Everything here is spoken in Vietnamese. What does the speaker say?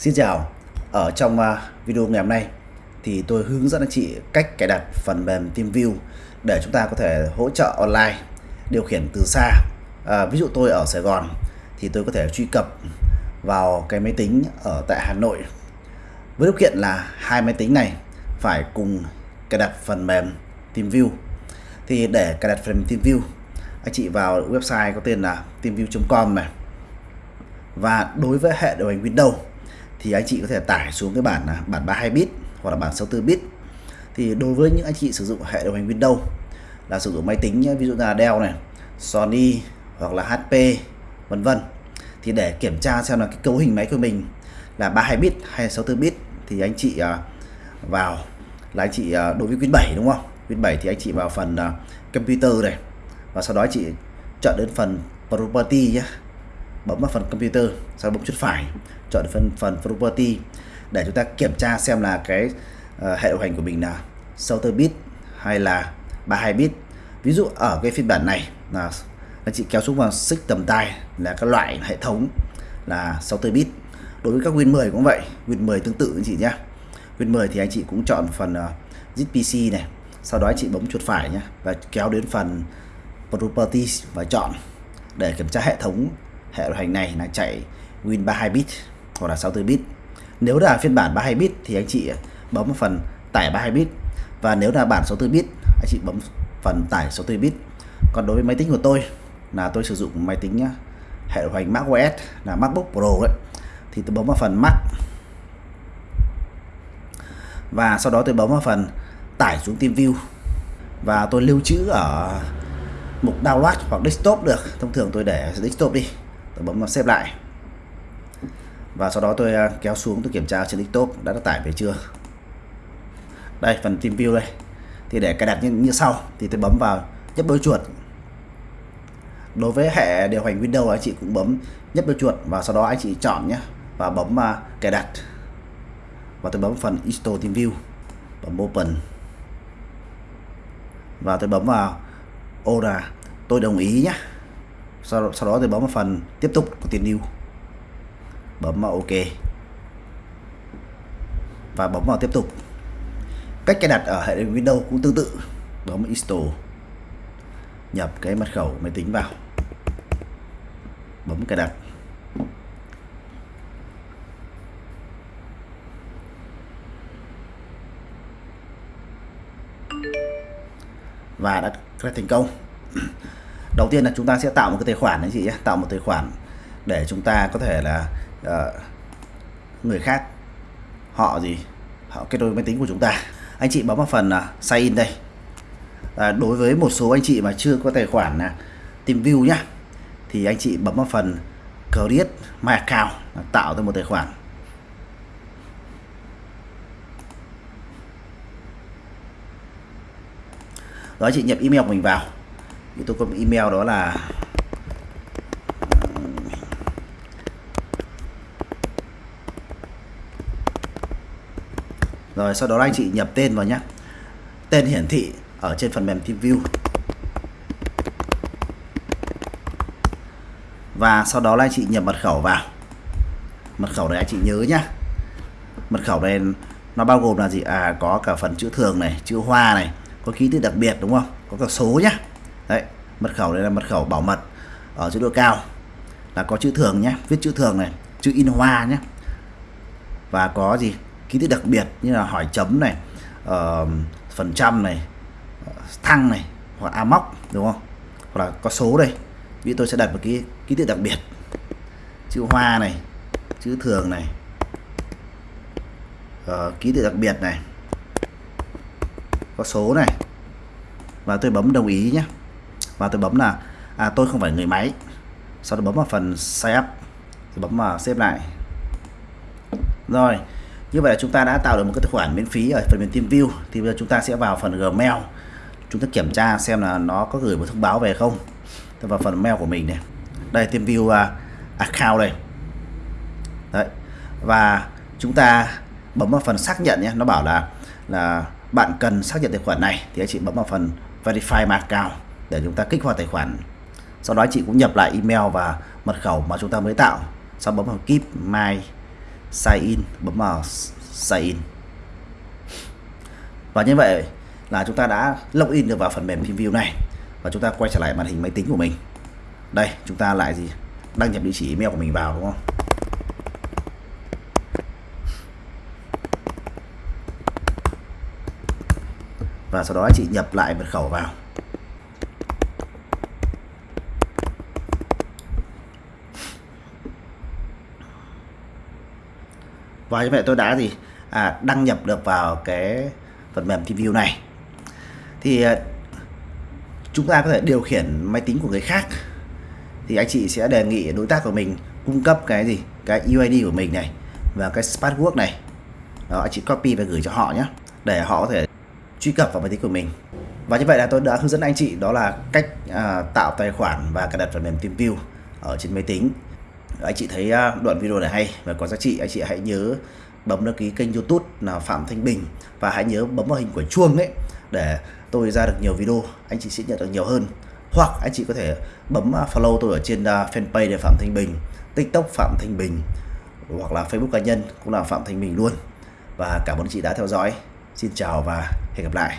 Xin chào, ở trong à, video ngày hôm nay thì tôi hướng dẫn anh chị cách cài đặt phần mềm TeamView để chúng ta có thể hỗ trợ online điều khiển từ xa. À, ví dụ tôi ở Sài Gòn thì tôi có thể truy cập vào cái máy tính ở tại Hà Nội với điều kiện là hai máy tính này phải cùng cài đặt phần mềm TeamView. Thì để cài đặt phần mềm TeamView, anh chị vào website có tên là teamview.com này. Và đối với hệ điều hành Windows thì anh chị có thể tải xuống cái bản là bản 32 bit hoặc là bản 64 bit. Thì đối với những anh chị sử dụng hệ điều hành Windows là sử dụng máy tính ví dụ là Dell này, Sony hoặc là HP vân vân. Thì để kiểm tra xem là cái cấu hình máy của mình là 32 bit hay 64 bit thì anh chị à, vào là anh chị à, đối với Win 7 đúng không? Win 7 thì anh chị vào phần à, computer này và sau đó anh chị chọn đến phần property nhé bấm vào phần computer sau bấm chuột phải chọn phần phần property để chúng ta kiểm tra xem là cái uh, hệ điều hành của mình là 64 bit hay là 32 bit. Ví dụ ở cái phiên bản này là anh chị kéo xuống vào xích tầm tay là các loại hệ thống là 64 bit. Đối với các Win 10 cũng vậy Win 10 tương tự anh chị nhé Win 10 thì anh chị cũng chọn phần ờ, uh, ZPC này sau đó anh chị bấm chuột phải nhé và kéo đến phần properties và chọn để kiểm tra hệ thống hệ điều hành này là chạy Win 32 bit hoặc là 64 bit. Nếu là phiên bản 32 bit thì anh chị à, bấm vào phần tải 32 bit. Và nếu là bản 64 bit, anh chị bấm phần tải 64 bit. Còn đối với máy tính của tôi là tôi sử dụng máy tính à, hệ điều hành macOS là MacBook Pro đấy. Thì tôi bấm vào phần Mac. Và sau đó tôi bấm vào phần tải xuống TeamView và tôi lưu trữ ở mục download hoặc desktop được. Thông thường tôi để desktop đi tôi bấm vào xếp lại. Và sau đó tôi à, kéo xuống tôi kiểm tra trên desktop đã được tải về chưa. Đây phần team view đây. Thì để cài đặt như, như sau thì tôi bấm vào nhấp đôi chuột. Đối với hệ điều hành Windows anh chị cũng bấm nhấp đôi chuột và sau đó anh chị chọn nhé và bấm uh, cài đặt. Và tôi bấm phần install team view bấm open. Và tôi bấm vào ô là tôi đồng ý nhé sau, sau đó tôi bấm vào phần tiếp tục của tiền new bấm vào ok. Và bấm vào tiếp tục. Cách cài đặt ở hệ điều Windows cũng tương tự. Bấm install. Nhập cái mật khẩu máy tính vào. Bấm cài đặt. Và đã cài thành công đầu tiên là chúng ta sẽ tạo một cái tài khoản đấy chị nhé tạo một tài khoản để chúng ta có thể là uh, người khác họ gì họ kết nối máy tính của chúng ta. Anh chị bấm vào phần uh, sign in đây. À, đối với một số anh chị mà chưa có tài khoản là tìm view nhá thì anh chị bấm vào phần create my account tạo ra một tài khoản. Đó chị nhập email của mình vào thì tôi có một email đó là rồi sau đó anh chị nhập tên vào nhé tên hiển thị ở trên phần mềm TeamView. Và sau đó là anh chị nhập mật khẩu vào. Mật khẩu này anh chị nhớ nhá. Mật khẩu này nó bao gồm là gì? À có cả phần chữ thường này, chữ hoa này, có ký tự đặc biệt, đúng không? Có cả số nhá đấy mật khẩu đây là mật khẩu bảo mật ở chế độ cao. Là có chữ thường nhé viết chữ thường này chữ in hoa nhé. Và có gì? Ký tự đặc biệt như là hỏi chấm này uh, phần trăm này thăng này hoặc a móc đúng không? Hoặc là có số đây. Vì tôi sẽ đặt một cái ký tự đặc biệt. Chữ hoa này chữ thường này uh, ký tự đặc biệt này có số này. Và tôi bấm đồng ý nhé và tôi bấm là à, tôi không phải người máy. Sau đó bấm vào phần setup rồi bấm vào xếp lại. Rồi như vậy là chúng ta đã tạo được một cái tài khoản miễn phí ở phần mềm TeamView thì bây giờ chúng ta sẽ vào phần Gmail. Chúng ta kiểm tra xem là nó có gửi một thông báo về không. Tôi vào phần mail của mình này. Đây TeamView uh, à, account đây. Đấy. Và chúng ta bấm vào phần xác nhận nhé. Nó bảo là là bạn cần xác nhận tài khoản này. Thì anh chị bấm vào phần verify my account để chúng ta kích hoạt tài khoản. Sau đó chị cũng nhập lại email và mật khẩu mà chúng ta mới tạo. Sau bấm vào keep my sign in bấm vào sign. In và như vậy là chúng ta đã login được vào phần mềm TeamView này và chúng ta quay trở lại màn hình máy tính của mình. Đây, chúng ta lại gì? Đăng nhập địa chỉ email của mình vào, đúng không? Và sau đó anh chị nhập lại mật khẩu vào. Và như vậy tôi đã gì? À, đăng nhập được vào cái phần mềm TeamView này. Thì à, chúng ta có thể điều khiển máy tính của người khác. Thì anh chị sẽ đề nghị đối tác của mình cung cấp cái gì? Cái UID của mình này và cái password này. Đó anh chị copy và gửi cho họ nhé để họ có thể truy cập vào máy tính của mình. Và như vậy là tôi đã hướng dẫn anh chị đó là cách à, tạo tài khoản và cài đặt phần mềm TeamView ở trên máy tính anh chị thấy à, đoạn video này hay và có giá trị, anh chị hãy nhớ bấm đăng ký kênh youtube là Phạm Thanh Bình và hãy nhớ bấm vào hình quả chuông ấy để tôi ra được nhiều video, anh chị sẽ nhận được nhiều hơn. Hoặc anh chị có thể bấm à, follow tôi ở trên à, fanpage để Phạm Thanh Bình, tiktok Phạm Thanh Bình hoặc là facebook cá nhân cũng là Phạm Thanh Bình luôn. Và cảm ơn chị đã theo dõi. Xin chào và hẹn gặp lại.